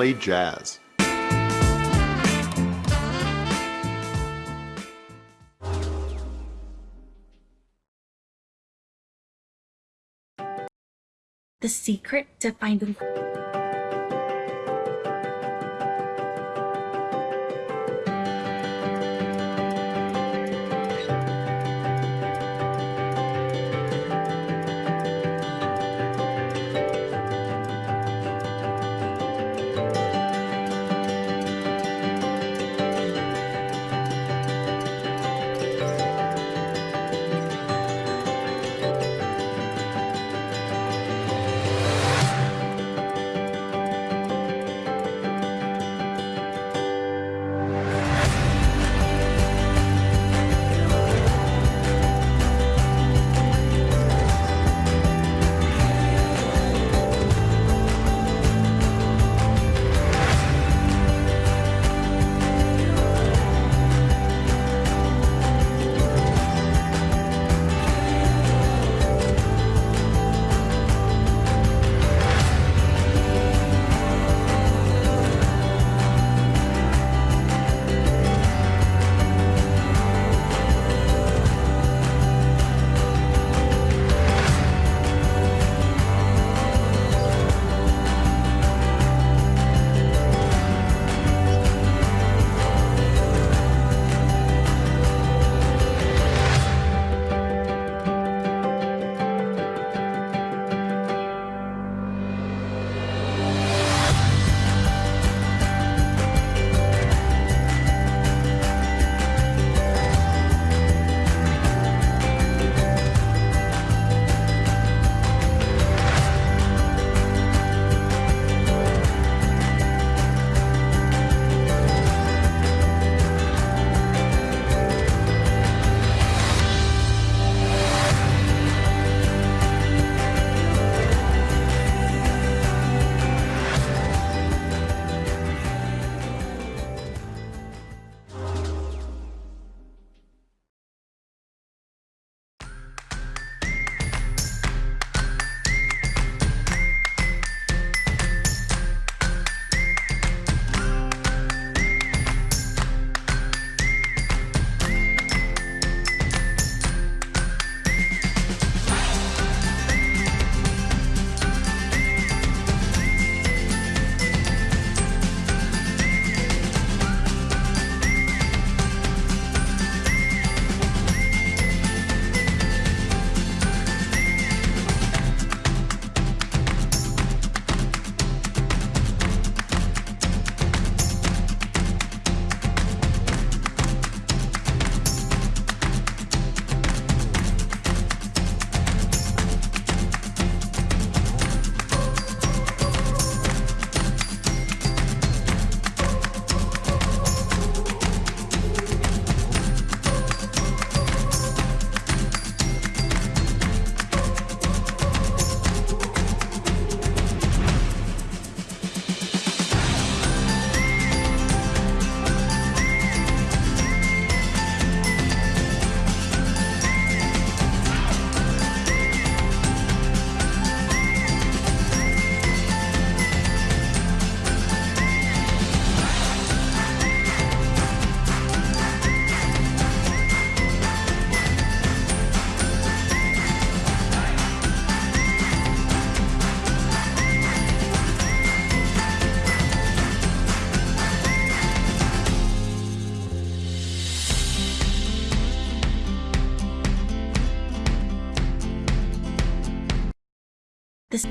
play jazz. The secret to finding This